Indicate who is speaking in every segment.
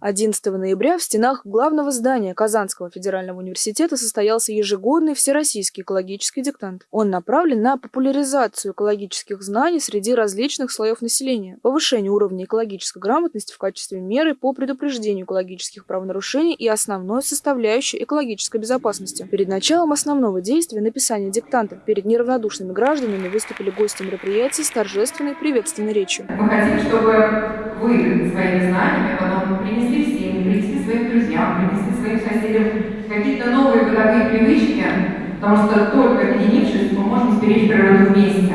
Speaker 1: 11 ноября в стенах главного здания Казанского федерального университета состоялся ежегодный всероссийский экологический диктант. Он направлен на популяризацию экологических знаний среди различных слоев населения, повышение уровня экологической грамотности в качестве меры по предупреждению экологических правонарушений и основной составляющей экологической безопасности. Перед началом основного действия написания диктанта перед неравнодушными гражданами выступили гости мероприятия с торжественной приветственной речью.
Speaker 2: Мы хотим, чтобы вы своими знаниями потом принесли в принесли своим друзьям, принесли своим соседям какие-то новые бытовые привычки, потому что только объединившись мы можем сберечь природу вместе.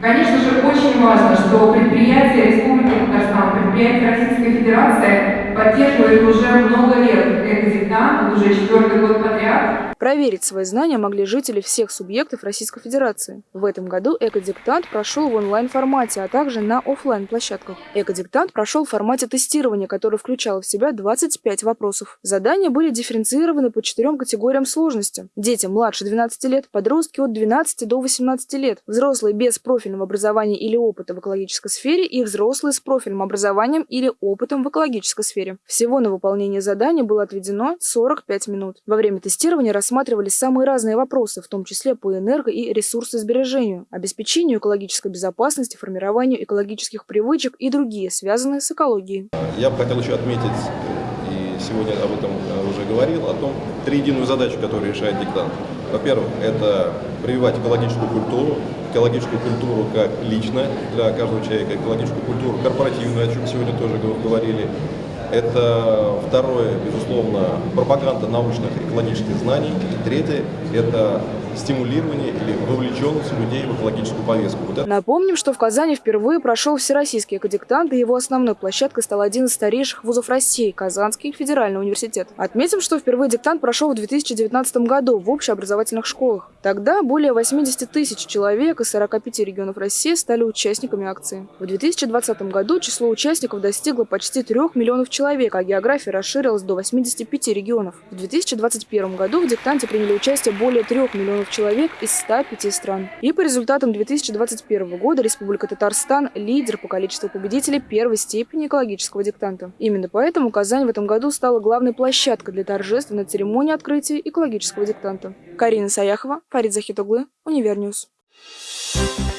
Speaker 2: Конечно же, очень важно, что предприятия Республики Татарстан, предприятия Российской Федерации поддерживают уже много лет экодиктант, уже четвертый год подряд.
Speaker 1: Проверить свои знания могли жители всех субъектов Российской Федерации. В этом году экодиктант прошел в онлайн-формате, а также на офлайн площадках Экодиктант прошел в формате тестирования, который включал в себя 25 вопросов. Задания были дифференцированы по четырем категориям сложности. Дети младше 12 лет, подростки от 12 до 18 лет, взрослые без профильного образования или опыта в экологической сфере и взрослые с профильным образованием или опытом в экологической сфере. Всего на выполнение задания было отведено 45 минут. Во время тестирования рассматривали рассматривались самые разные вопросы, в том числе по энерго- и ресурсосбережению, обеспечению экологической безопасности, формированию экологических привычек и другие, связанные с экологией.
Speaker 3: Я бы хотел еще отметить, и сегодня об этом э, уже говорил, о том, три единую задачу, которую решает диктант. Во-первых, это прививать экологическую культуру, экологическую культуру как лично для каждого человека, экологическую культуру корпоративную, о чем сегодня тоже говорили, это второе, безусловно, пропаганда научных экологических знаний. И третье – это стимулирование или вовлеченность людей в экологическую повестку.
Speaker 1: Вот это... Напомним, что в Казани впервые прошел всероссийский экодиктант, и его основной площадкой стал один из старейших вузов России – Казанский федеральный университет. Отметим, что впервые диктант прошел в 2019 году в общеобразовательных школах. Тогда более 80 тысяч человек из 45 регионов России стали участниками акции. В 2020 году число участников достигло почти 3 миллионов человек, а география расширилась до 85 регионов. В 2021 году в диктанте приняли участие более 3 миллионов человек из 105 стран. И по результатам 2021 года Республика Татарстан – лидер по количеству победителей первой степени экологического диктанта. Именно поэтому Казань в этом году стала главной площадкой для торжественной церемонии открытия экологического диктанта. Карина Саяхова, Фарид Захитоглы, Univer News. Thank you